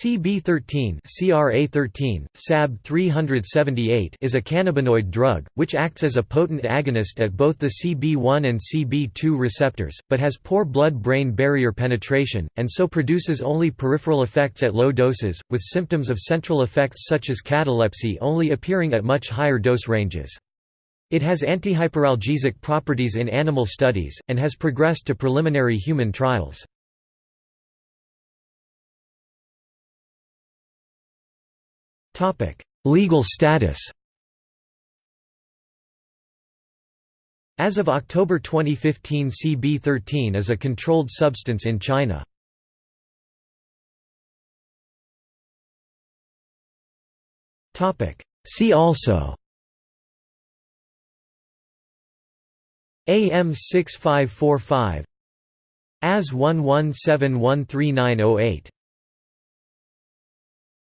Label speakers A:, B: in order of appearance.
A: CB13 CRA13, SAB 378 is a cannabinoid drug, which acts as a potent agonist at both the CB1 and CB2 receptors, but has poor blood-brain barrier penetration, and so produces only peripheral effects at low doses, with symptoms of central effects such as catalepsy only appearing at much higher dose ranges. It has antihyperalgesic properties in animal studies, and has progressed to preliminary human trials. Legal status As of October 2015 CB13 is a controlled substance in China. Topic See also AM 6545 AS 117139008